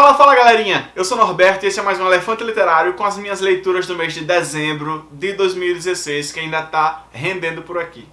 Fala, fala galerinha! Eu sou Norberto e esse é mais um Elefante Literário com as minhas leituras do mês de dezembro de 2016 que ainda tá rendendo por aqui.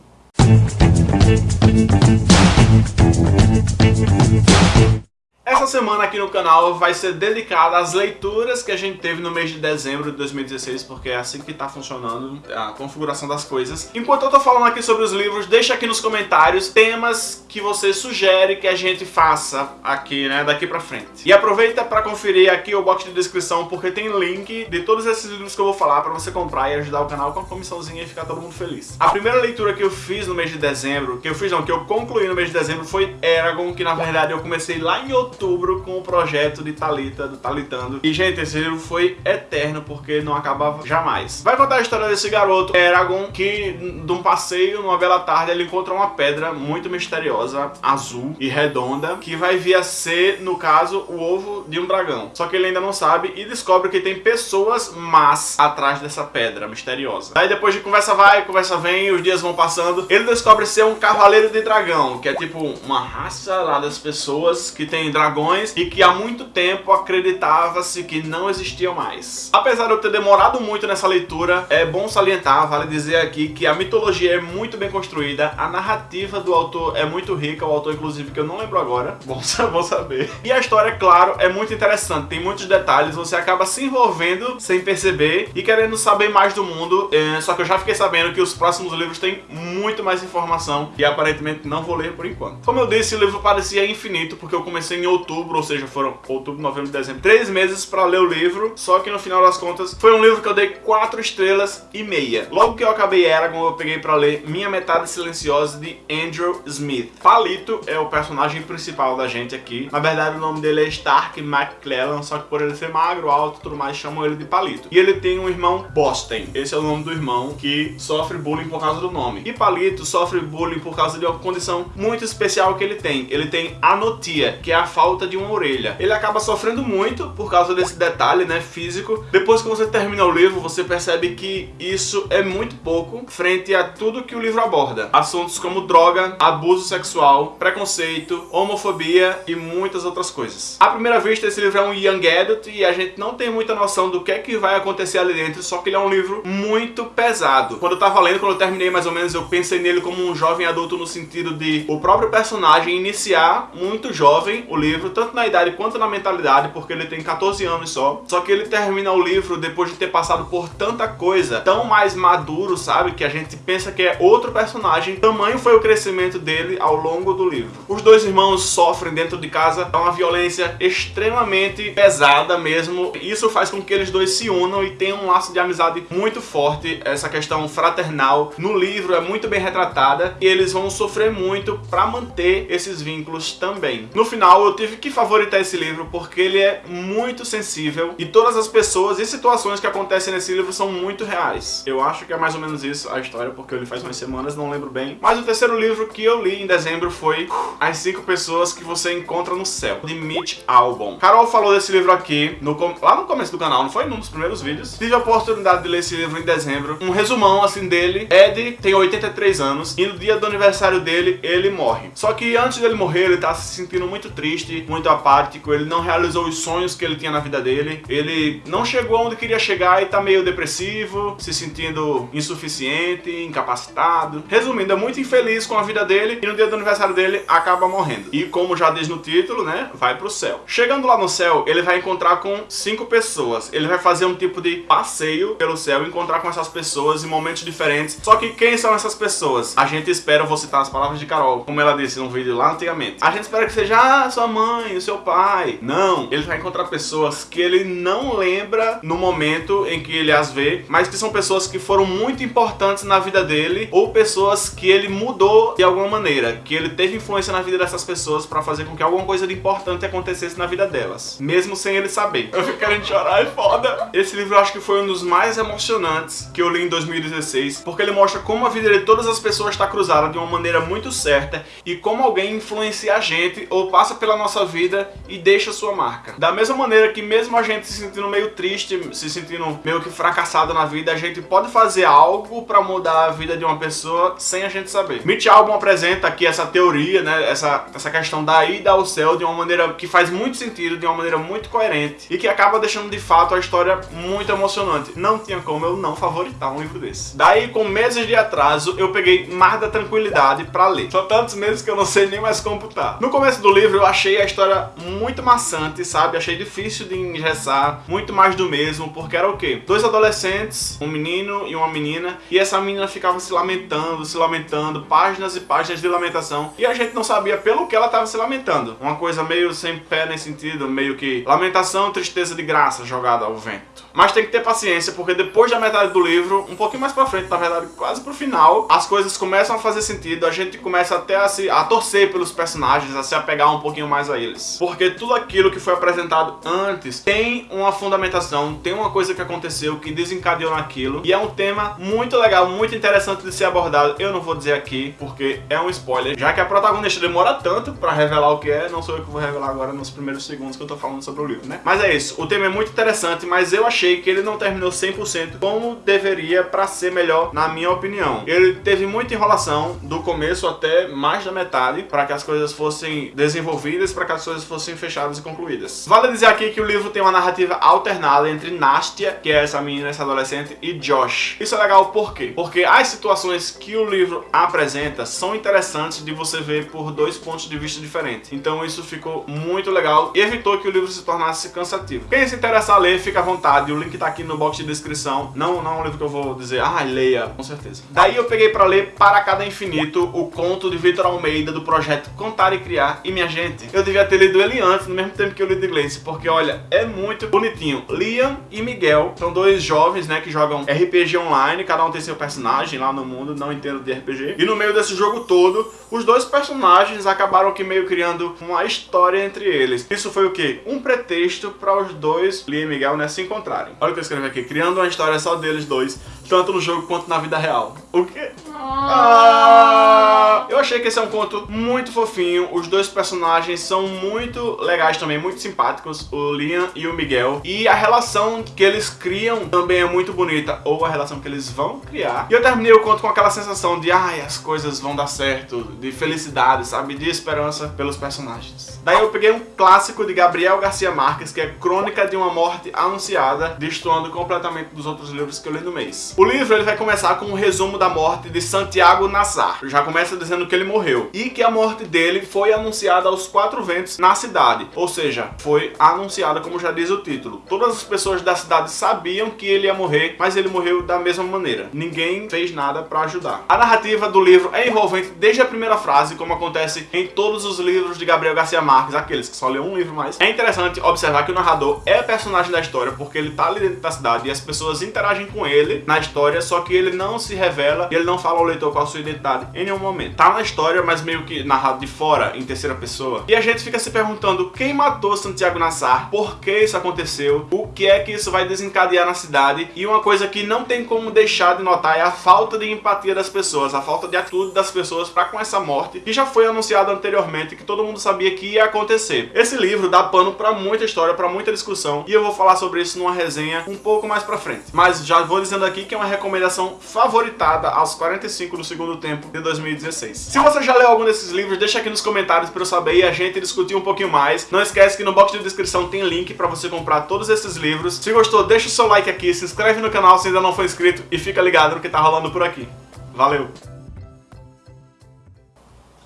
Essa semana aqui no canal vai ser dedicada às leituras que a gente teve no mês de dezembro de 2016, porque é assim que tá funcionando a configuração das coisas. Enquanto eu tô falando aqui sobre os livros, deixa aqui nos comentários temas que você sugere que a gente faça aqui, né, daqui pra frente. E aproveita pra conferir aqui o box de descrição, porque tem link de todos esses livros que eu vou falar pra você comprar e ajudar o canal com a comissãozinha e ficar todo mundo feliz. A primeira leitura que eu fiz no mês de dezembro, que eu fiz não, que eu concluí no mês de dezembro foi Eragon, que na verdade eu comecei lá em outubro outubro com o projeto de Talita, do Talitando. E, gente, esse livro foi eterno, porque não acabava jamais. Vai contar a história desse garoto, Eragon, que de um passeio, numa bela tarde, ele encontra uma pedra muito misteriosa, azul e redonda, que vai vir a ser, no caso, o ovo de um dragão. Só que ele ainda não sabe e descobre que tem pessoas más atrás dessa pedra misteriosa. Aí depois de conversa vai, conversa vem, os dias vão passando, ele descobre ser um cavaleiro de dragão, que é tipo uma raça lá das pessoas que tem dragão dragões e que há muito tempo acreditava-se que não existiam mais. Apesar de eu ter demorado muito nessa leitura, é bom salientar, vale dizer aqui que a mitologia é muito bem construída, a narrativa do autor é muito rica, o autor inclusive que eu não lembro agora, bom, saber. E a história, claro, é muito interessante, tem muitos detalhes, você acaba se envolvendo sem perceber e querendo saber mais do mundo, é, só que eu já fiquei sabendo que os próximos livros têm muito mais informação e aparentemente não vou ler por enquanto. Como eu disse, o livro parecia infinito porque eu comecei em outubro, ou seja, foram outubro, novembro, dezembro, três meses para ler o livro, só que no final das contas foi um livro que eu dei quatro estrelas e meia. Logo que eu acabei Eragon, eu peguei para ler Minha Metade Silenciosa de Andrew Smith. Palito é o personagem principal da gente aqui. Na verdade, o nome dele é Stark McClellan, só que por ele ser magro, alto e tudo mais, chamam ele de Palito. E ele tem um irmão Boston. Esse é o nome do irmão que sofre bullying por causa do nome. E Palito sofre bullying por causa de uma condição muito especial que ele tem. Ele tem anotia, que é a falta falta de uma orelha. Ele acaba sofrendo muito por causa desse detalhe, né, físico. Depois que você termina o livro, você percebe que isso é muito pouco frente a tudo que o livro aborda. Assuntos como droga, abuso sexual, preconceito, homofobia e muitas outras coisas. À primeira vista, esse livro é um young adult e a gente não tem muita noção do que é que vai acontecer ali dentro, só que ele é um livro muito pesado. Quando eu tava lendo, quando eu terminei mais ou menos, eu pensei nele como um jovem adulto no sentido de o próprio personagem iniciar muito jovem o livro livro, tanto na idade quanto na mentalidade, porque ele tem 14 anos só. Só que ele termina o livro depois de ter passado por tanta coisa, tão mais maduro, sabe? Que a gente pensa que é outro personagem. Tamanho foi o crescimento dele ao longo do livro. Os dois irmãos sofrem dentro de casa, é uma violência extremamente pesada mesmo. Isso faz com que eles dois se unam e tenham um laço de amizade muito forte. Essa questão fraternal no livro é muito bem retratada e eles vão sofrer muito para manter esses vínculos também. No final eu tive que favoritar esse livro porque ele é muito sensível e todas as pessoas e situações que acontecem nesse livro são muito reais. Eu acho que é mais ou menos isso a história, porque eu li faz umas semanas, não lembro bem. Mas o terceiro livro que eu li em dezembro foi As Cinco Pessoas que Você Encontra no Céu, de Mitch Albom. Carol falou desse livro aqui no, lá no começo do canal, não foi? Num dos primeiros vídeos. Tive a oportunidade de ler esse livro em dezembro. Um resumão, assim, dele. Ed tem 83 anos e no dia do aniversário dele, ele morre. Só que antes dele morrer, ele tá se sentindo muito triste, muito apático, ele não realizou os sonhos que ele tinha na vida dele, ele não chegou onde queria chegar e tá meio depressivo, se sentindo insuficiente, incapacitado. Resumindo, é muito infeliz com a vida dele e no dia do aniversário dele acaba morrendo. E como já diz no título, né, vai pro céu. Chegando lá no céu, ele vai encontrar com cinco pessoas. Ele vai fazer um tipo de passeio pelo céu, encontrar com essas pessoas em momentos diferentes. Só que quem são essas pessoas? A gente espera, vou citar as palavras de Carol, como ela disse num vídeo lá antigamente. A gente espera que seja ah, sua mãe, mãe, o seu pai. Não, ele vai encontrar pessoas que ele não lembra no momento em que ele as vê, mas que são pessoas que foram muito importantes na vida dele ou pessoas que ele mudou de alguma maneira, que ele teve influência na vida dessas pessoas para fazer com que alguma coisa de importante acontecesse na vida delas, mesmo sem ele saber. Eu fico querendo chorar, é foda. Esse livro eu acho que foi um dos mais emocionantes que eu li em 2016, porque ele mostra como a vida de todas as pessoas está cruzada de uma maneira muito certa e como alguém influencia a gente ou passa pela nossa nossa vida e deixa sua marca. Da mesma maneira que mesmo a gente se sentindo meio triste, se sentindo meio que fracassado na vida, a gente pode fazer algo para mudar a vida de uma pessoa sem a gente saber. Mitch Albom apresenta aqui essa teoria, né, essa, essa questão da ida ao céu de uma maneira que faz muito sentido, de uma maneira muito coerente e que acaba deixando de fato a história muito emocionante. Não tinha como eu não favoritar um livro desse. Daí, com meses de atraso, eu peguei mais da tranquilidade para ler. São tantos meses que eu não sei nem mais computar. No começo do livro, eu achei a história muito maçante, sabe? Achei difícil de engessar, muito mais do mesmo, porque era o quê? Dois adolescentes, um menino e uma menina, e essa menina ficava se lamentando, se lamentando, páginas e páginas de lamentação, e a gente não sabia pelo que ela estava se lamentando. Uma coisa meio sem pé nem sentido, meio que lamentação, tristeza de graça jogada ao vento. Mas tem que ter paciência, porque depois da metade do livro, um pouquinho mais pra frente, na verdade, quase pro final, as coisas começam a fazer sentido, a gente começa até a, se, a torcer pelos personagens, a se apegar um pouquinho mais a eles. Porque tudo aquilo que foi apresentado antes tem uma fundamentação, tem uma coisa que aconteceu que desencadeou naquilo, e é um tema muito legal, muito interessante de ser abordado. Eu não vou dizer aqui, porque é um spoiler, já que a protagonista demora tanto pra revelar o que é, não sou eu que vou revelar agora nos primeiros segundos que eu tô falando sobre o livro, né? Mas é isso, o tema é muito interessante, mas eu achei que ele não terminou 100% como deveria para ser melhor, na minha opinião. Ele teve muita enrolação do começo até mais da metade para que as coisas fossem desenvolvidas, para que as coisas fossem fechadas e concluídas. Vale dizer aqui que o livro tem uma narrativa alternada entre Nastia, que é essa menina, essa adolescente, e Josh. Isso é legal por quê? Porque as situações que o livro apresenta são interessantes de você ver por dois pontos de vista diferentes. Então isso ficou muito legal e evitou que o livro se tornasse cansativo. Quem se interessar a ler, fica à vontade o link tá aqui no box de descrição. Não, não é um livro que eu vou dizer, ah, leia, com certeza. Daí eu peguei pra ler Para Cada Infinito, o conto de Vitor Almeida do projeto Contar e Criar. E minha gente, eu devia ter lido ele antes, no mesmo tempo que eu li de inglês, porque olha, é muito bonitinho. Liam e Miguel são dois jovens, né, que jogam RPG online, cada um tem seu personagem lá no mundo, não entendo de RPG. E no meio desse jogo todo, os dois personagens acabaram que meio criando uma história entre eles. Isso foi o quê? Um pretexto para os dois, Liam e Miguel, né, se encontrarem. Olha o que eu escrevi aqui. Criando uma história só deles dois, tanto no jogo quanto na vida real. O quê? Ah, eu achei que esse é um conto muito fofinho. Os dois personagens são muito legais também, muito simpáticos. O Liam e o Miguel. E a relação que eles criam também é muito bonita. Ou a relação que eles vão criar. E eu terminei o conto com aquela sensação de ai, as coisas vão dar certo. De felicidade, sabe? De esperança pelos personagens. Daí eu peguei um clássico de Gabriel Garcia Marques, que é Crônica de uma Morte Anunciada, destoando completamente dos outros livros que eu li no mês. O livro ele vai começar com um resumo da morte de Santiago Nassar. Já começa dizendo que ele morreu e que a morte dele foi anunciada aos quatro ventos na cidade. Ou seja, foi anunciada como já diz o título. Todas as pessoas da cidade sabiam que ele ia morrer, mas ele morreu da mesma maneira. Ninguém fez nada para ajudar. A narrativa do livro é envolvente desde a primeira frase, como acontece em todos os livros de Gabriel Garcia Marques, aqueles que só leu um livro mais. É interessante observar que o narrador é personagem da história porque ele tá ali dentro da cidade e as pessoas interagem com ele na história, só que ele não se revela e ele não fala ao leitor qual a sua identidade em nenhum momento. Tá na história, mas meio que narrado de fora, em terceira pessoa. E a gente fica se perguntando quem matou Santiago Nassar, por que isso aconteceu, o que é que isso vai desencadear na cidade. E uma coisa que não tem como deixar de notar é a falta de empatia das pessoas, a falta de atitude das pessoas para com essa morte, que já foi anunciada anteriormente, que todo mundo sabia que ia acontecer. Esse livro dá pano para muita história, para muita discussão, e eu vou falar sobre isso numa resenha um pouco mais pra frente. Mas já vou dizendo aqui que é uma recomendação favoritada aos 45 do segundo tempo de 2016. Se você já leu algum desses livros, deixa aqui nos comentários pra eu saber e a gente discutir um pouquinho mais. Não esquece que no box de descrição tem link pra você comprar todos esses livros. Se gostou, deixa o seu like aqui, se inscreve no canal se ainda não for inscrito e fica ligado no que tá rolando por aqui. Valeu!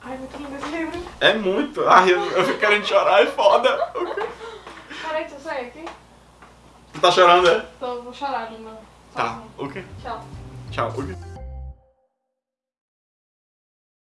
Ai, muito lindo esse livro. É muito. Ai, eu, eu fico querendo chorar, é foda. Peraí, deixa eu sair aqui. Tu tá chorando, é? Tô, vou chorar, Lima. Tá. O quê? Tchau. Tchau. O quê?